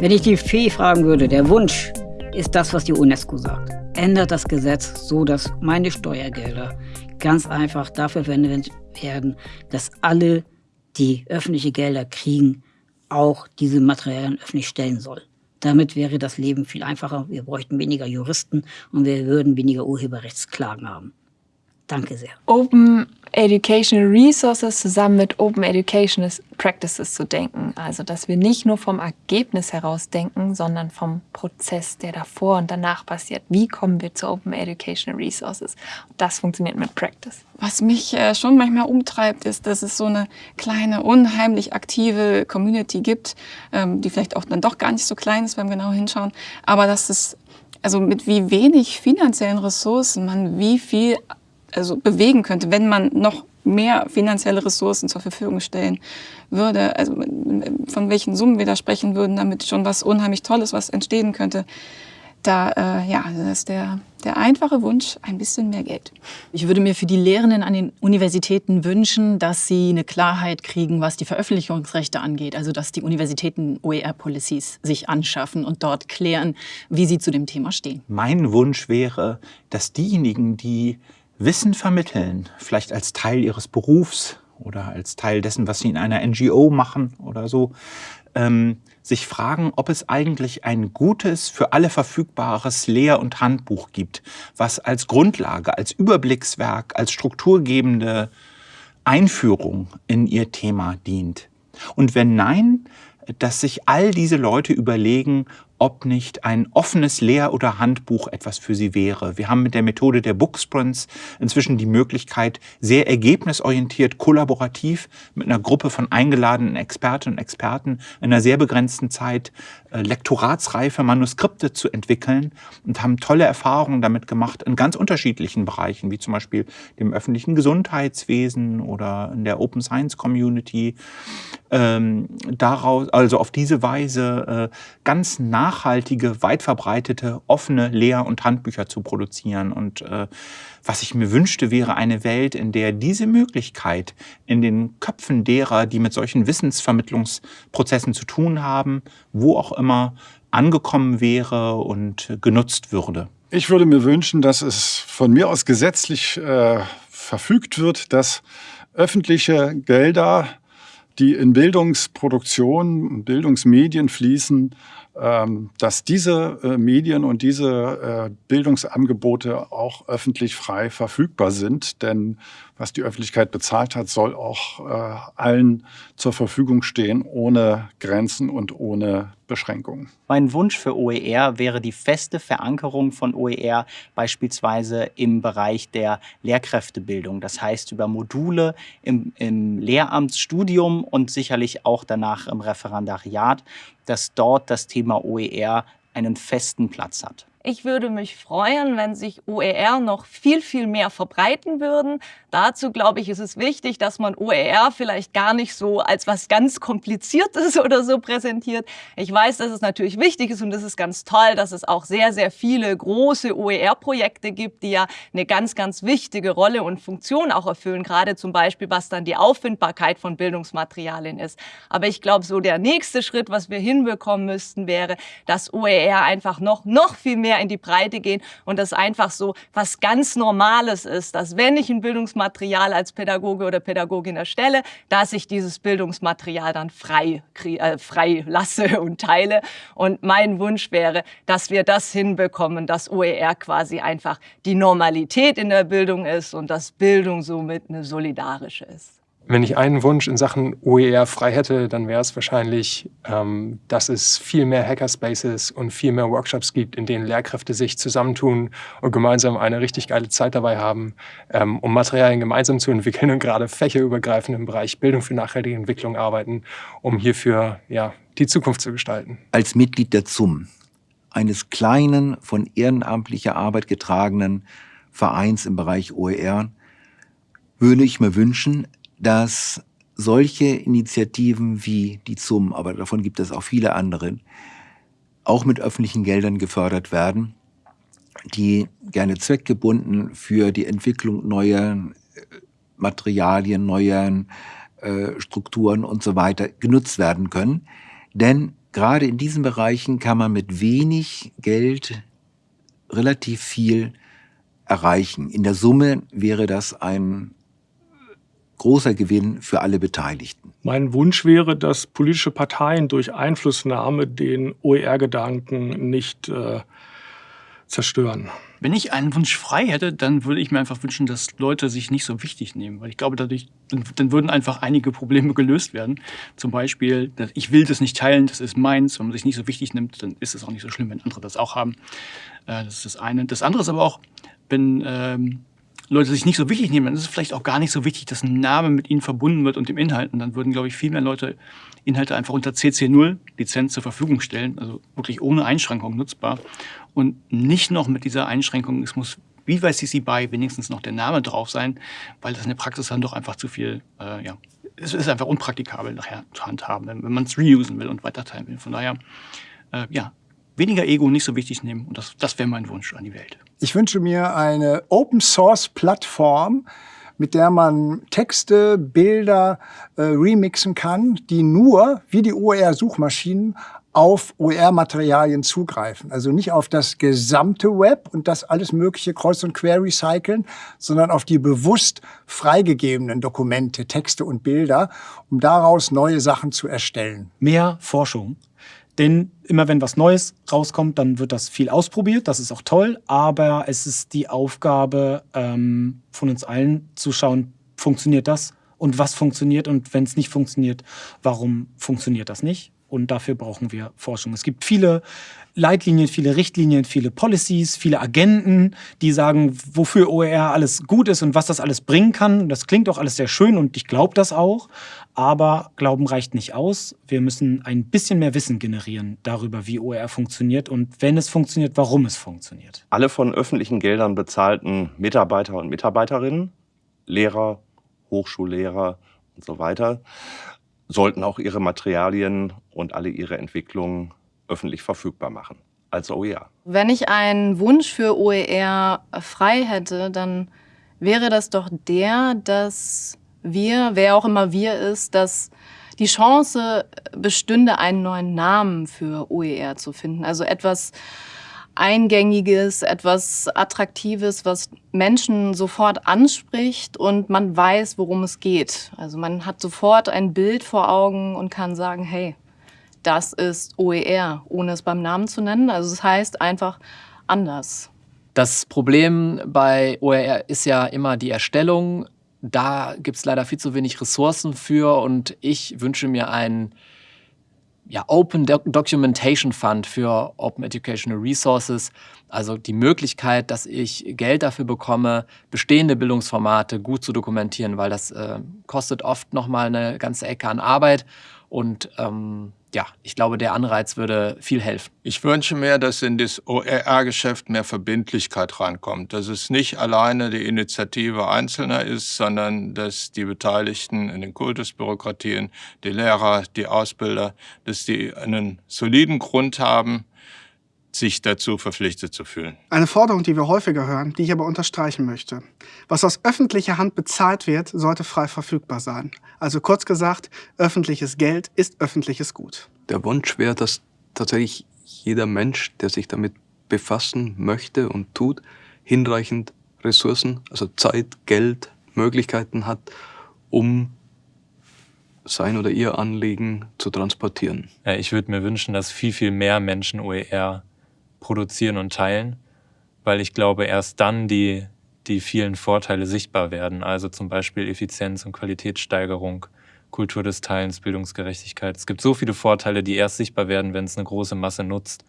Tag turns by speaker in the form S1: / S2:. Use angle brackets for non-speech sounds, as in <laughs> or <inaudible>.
S1: Wenn ich die Fee fragen würde, der Wunsch ist das, was die UNESCO sagt. Ändert das Gesetz so, dass meine Steuergelder ganz einfach dafür verwendet werden, dass alle, die öffentliche Gelder kriegen, auch diese Materialien öffentlich stellen soll. Damit wäre das Leben viel einfacher. Wir bräuchten weniger Juristen und wir würden weniger Urheberrechtsklagen haben. Danke sehr.
S2: Open Educational Resources zusammen mit Open Educational Practices zu denken. Also, dass wir nicht nur vom Ergebnis heraus denken, sondern vom Prozess, der davor und danach passiert. Wie kommen wir zu Open Educational Resources? Das funktioniert mit Practice.
S3: Was mich äh, schon manchmal umtreibt, ist, dass es so eine kleine, unheimlich aktive Community gibt, ähm, die vielleicht auch dann doch gar nicht so klein ist beim genau hinschauen, aber dass es also mit wie wenig finanziellen Ressourcen man wie viel also bewegen könnte, wenn man noch mehr finanzielle Ressourcen zur Verfügung stellen würde, also von welchen Summen wir da sprechen würden, damit schon was unheimlich Tolles, was entstehen könnte da, äh, ja, das ist der, der einfache Wunsch, ein bisschen mehr Geld.
S4: Ich würde mir für die Lehrenden an den Universitäten wünschen, dass sie eine Klarheit kriegen, was die Veröffentlichungsrechte angeht. Also dass die Universitäten OER-Policies sich anschaffen und dort klären, wie sie zu dem Thema stehen.
S5: Mein Wunsch wäre, dass diejenigen, die Wissen vermitteln, vielleicht als Teil ihres Berufs oder als Teil dessen, was sie in einer NGO machen oder so, ähm, sich fragen, ob es eigentlich ein gutes, für alle verfügbares Lehr- und Handbuch gibt, was als Grundlage, als Überblickswerk, als strukturgebende Einführung in ihr Thema dient. Und wenn nein, dass sich all diese Leute überlegen, ob nicht ein offenes Lehr- oder Handbuch etwas für sie wäre. Wir haben mit der Methode der Booksprints inzwischen die Möglichkeit, sehr ergebnisorientiert, kollaborativ mit einer Gruppe von eingeladenen Expertinnen und Experten in einer sehr begrenzten Zeit lektoratsreife Manuskripte zu entwickeln und haben tolle Erfahrungen damit gemacht in ganz unterschiedlichen Bereichen, wie zum Beispiel dem öffentlichen Gesundheitswesen oder in der Open Science Community. Ähm, daraus, also auf diese Weise äh, ganz nachhaltige, weit verbreitete, offene Lehr- und Handbücher zu produzieren. Und äh, was ich mir wünschte, wäre eine Welt, in der diese Möglichkeit in den Köpfen derer, die mit solchen Wissensvermittlungsprozessen zu tun haben, wo auch immer angekommen wäre und genutzt würde.
S6: Ich würde mir wünschen, dass es von mir aus gesetzlich äh, verfügt wird, dass öffentliche Gelder, die in Bildungsproduktion, Bildungsmedien fließen, dass diese äh, Medien und diese äh, Bildungsangebote auch öffentlich frei verfügbar sind. Denn was die Öffentlichkeit bezahlt hat, soll auch äh, allen zur Verfügung stehen, ohne Grenzen und ohne Beschränkungen.
S7: Mein Wunsch für OER wäre die feste Verankerung von OER beispielsweise im Bereich der Lehrkräftebildung. Das heißt über Module im, im Lehramtsstudium und sicherlich auch danach im Referendariat, dass dort das Thema OER einen festen Platz hat.
S8: Ich würde mich freuen, wenn sich OER noch viel, viel mehr verbreiten würden. Dazu, glaube ich, ist es wichtig, dass man OER vielleicht gar nicht so als was ganz Kompliziertes <laughs> oder so präsentiert. Ich weiß, dass es natürlich wichtig ist und es ist ganz toll, dass es auch sehr, sehr viele große OER-Projekte gibt, die ja eine ganz, ganz wichtige Rolle und Funktion auch erfüllen, gerade zum Beispiel, was dann die Auffindbarkeit von Bildungsmaterialien ist. Aber ich glaube, so der nächste Schritt, was wir hinbekommen müssten, wäre, dass OER einfach noch, noch viel mehr in die Breite gehen und das einfach so was ganz Normales ist, dass wenn ich ein Bildungsmaterial als Pädagoge oder Pädagogin erstelle, dass ich dieses Bildungsmaterial dann frei, äh, frei lasse <laughs> und teile. Und mein Wunsch wäre, dass wir das hinbekommen, dass OER quasi einfach die Normalität in der Bildung ist und dass Bildung somit eine solidarische ist.
S9: Wenn ich einen Wunsch in Sachen OER frei hätte, dann wäre es wahrscheinlich, ähm, dass es viel mehr Hackerspaces und viel mehr Workshops gibt, in denen Lehrkräfte sich zusammentun und gemeinsam eine richtig geile Zeit dabei haben, ähm, um Materialien gemeinsam zu entwickeln und gerade fächerübergreifend im Bereich Bildung für nachhaltige Entwicklung arbeiten, um hierfür ja, die Zukunft zu gestalten.
S10: Als Mitglied der ZUM, eines kleinen, von ehrenamtlicher Arbeit getragenen Vereins im Bereich OER, würde ich mir wünschen, dass solche Initiativen wie die ZUM, aber davon gibt es auch viele andere, auch mit öffentlichen Geldern gefördert werden, die gerne zweckgebunden für die Entwicklung neuer äh, Materialien, neuer äh, Strukturen und so weiter genutzt werden können. Denn gerade in diesen Bereichen kann man mit wenig Geld relativ viel erreichen. In der Summe wäre das ein großer Gewinn für alle Beteiligten.
S11: Mein Wunsch wäre, dass politische Parteien durch Einflussnahme den OER-Gedanken nicht äh, zerstören.
S12: Wenn ich einen Wunsch frei hätte, dann würde ich mir einfach wünschen, dass Leute sich nicht so wichtig nehmen. Weil ich glaube, dadurch dann, dann würden einfach einige Probleme gelöst werden. Zum Beispiel, ich will das nicht teilen, das ist meins. Wenn man sich nicht so wichtig nimmt, dann ist es auch nicht so schlimm, wenn andere das auch haben. Äh, das ist das eine. Das andere ist aber auch, wenn ähm, Leute sich nicht so wichtig nehmen, dann ist es vielleicht auch gar nicht so wichtig, dass ein Name mit ihnen verbunden wird und dem Inhalt. Und dann würden, glaube ich, viel mehr Leute Inhalte einfach unter CC0 Lizenz zur Verfügung stellen, also wirklich ohne Einschränkung nutzbar. Und nicht noch mit dieser Einschränkung, es muss wie bei CC BY wenigstens noch der Name drauf sein, weil das in der Praxis dann doch einfach zu viel, äh, ja, es ist einfach unpraktikabel nachher zu handhaben, wenn, wenn man es reusen will und weiterteilen will. Von daher, äh, ja, weniger Ego nicht so wichtig nehmen und das, das wäre mein Wunsch an die Welt.
S13: Ich wünsche mir eine Open-Source-Plattform, mit der man Texte, Bilder äh, remixen kann, die nur, wie die OER-Suchmaschinen, auf OER-Materialien zugreifen. Also nicht auf das gesamte Web und das alles mögliche Kreuz und Quer recyceln, sondern auf die bewusst freigegebenen Dokumente, Texte und Bilder, um daraus neue Sachen zu erstellen.
S14: Mehr Forschung denn immer wenn was Neues rauskommt, dann wird das viel ausprobiert, das ist auch toll, aber es ist die Aufgabe ähm, von uns allen zu schauen, funktioniert das und was funktioniert und wenn es nicht funktioniert, warum funktioniert das nicht? Und dafür brauchen wir Forschung. Es gibt viele Leitlinien, viele Richtlinien, viele Policies, viele Agenten, die sagen, wofür OER alles gut ist und was das alles bringen kann. Das klingt auch alles sehr schön und ich glaube das auch. Aber Glauben reicht nicht aus. Wir müssen ein bisschen mehr Wissen generieren darüber, wie OER funktioniert und wenn es funktioniert, warum es funktioniert.
S15: Alle von öffentlichen Geldern bezahlten Mitarbeiter und Mitarbeiterinnen, Lehrer, Hochschullehrer und so weiter, sollten auch ihre Materialien und alle ihre Entwicklungen öffentlich verfügbar machen als OER.
S16: Wenn ich einen Wunsch für OER frei hätte, dann wäre das doch der, dass wir, wer auch immer wir ist, dass die Chance bestünde, einen neuen Namen für OER zu finden. Also etwas Eingängiges, etwas Attraktives, was Menschen sofort anspricht und man weiß, worum es geht. Also man hat sofort ein Bild vor Augen und kann sagen, hey, das ist OER, ohne es beim Namen zu nennen. Also es das heißt einfach anders.
S17: Das Problem bei OER ist ja immer die Erstellung. Da gibt es leider viel zu wenig Ressourcen für und ich wünsche mir einen ja, Open Documentation Fund für Open Educational Resources, also die Möglichkeit, dass ich Geld dafür bekomme, bestehende Bildungsformate gut zu dokumentieren, weil das äh, kostet oft nochmal eine ganze Ecke an Arbeit und ähm, ja, ich glaube, der Anreiz würde viel helfen.
S18: Ich wünsche mir, dass in das OER-Geschäft mehr Verbindlichkeit reinkommt. Dass es nicht alleine die Initiative Einzelner ist, sondern dass die Beteiligten in den Kultusbürokratien, die Lehrer, die Ausbilder, dass die einen soliden Grund haben, sich dazu verpflichtet zu fühlen.
S19: Eine Forderung, die wir häufiger hören, die ich aber unterstreichen möchte. Was aus öffentlicher Hand bezahlt wird, sollte frei verfügbar sein. Also kurz gesagt, öffentliches Geld ist öffentliches Gut.
S20: Der Wunsch wäre, dass tatsächlich jeder Mensch, der sich damit befassen möchte und tut, hinreichend Ressourcen, also Zeit, Geld, Möglichkeiten hat, um sein oder ihr Anliegen zu transportieren.
S21: Ja, ich würde mir wünschen, dass viel, viel mehr Menschen OER produzieren und teilen, weil ich glaube, erst dann die, die vielen Vorteile sichtbar werden. Also zum Beispiel Effizienz und Qualitätssteigerung, Kultur des Teilens, Bildungsgerechtigkeit. Es gibt so viele Vorteile, die erst sichtbar werden, wenn es eine große Masse nutzt.